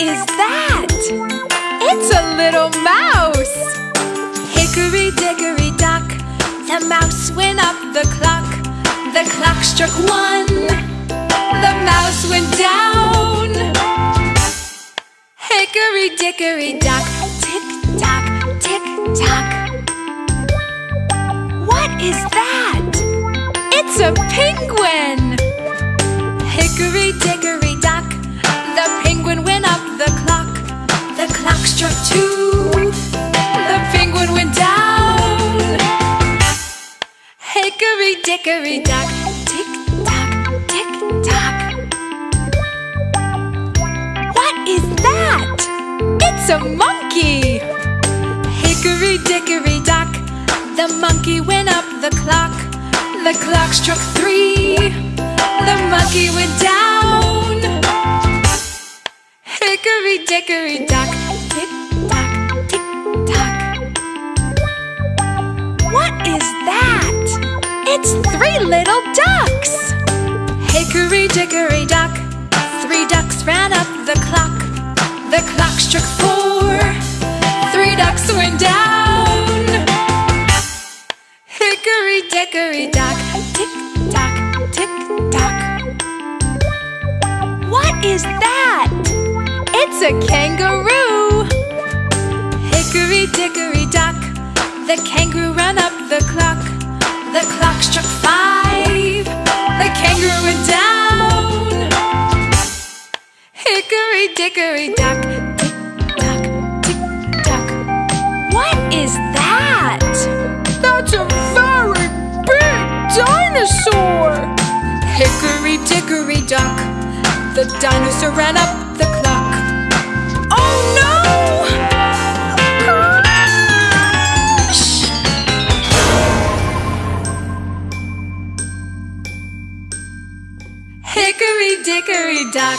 is that? It's a little mouse! Hickory dickory dock, the mouse went up the clock. The clock struck one, the mouse went down. Hickory dickory dock, tick tock, tick tock. What is that? It's a penguin! Hickory dickory struck two, the penguin went down. Hickory dickory dock, tick tock, tick tock. What is that? It's a monkey! Hickory dickory dock, the monkey went up the clock. The clock struck three, the monkey went down. Hickory dickory dock, It's three little ducks! Hickory dickory dock, three ducks ran up the clock. The clock struck four, three ducks went down. Hickory dickory dock, tick tock, tick tock. What is that? It's a kangaroo! Hickory dickory dock, the kangaroo ran up the clock. The clock struck five, the kangaroo went down. Hickory dickory dock, tick tock, tick tock. What is that? That's a very big dinosaur! Hickory dickory dock, the dinosaur ran up the clock. Hickory dickory dock,